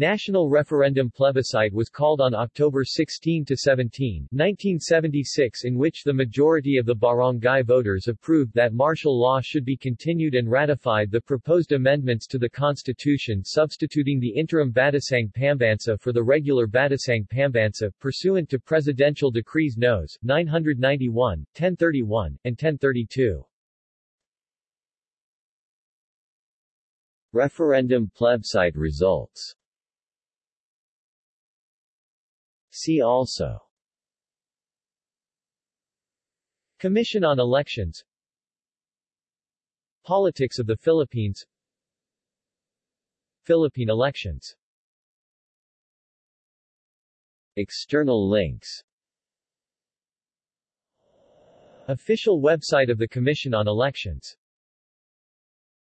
National referendum plebiscite was called on October 16 to 17, 1976 in which the majority of the barangay voters approved that martial law should be continued and ratified the proposed amendments to the constitution substituting the interim Batasang Pambansa for the regular Batasang Pambansa pursuant to presidential decrees Nos. 991, 1031, and 1032. Referendum plebiscite results See also. Commission on Elections. Politics of the Philippines. Philippine elections. External links. Official website of the Commission on Elections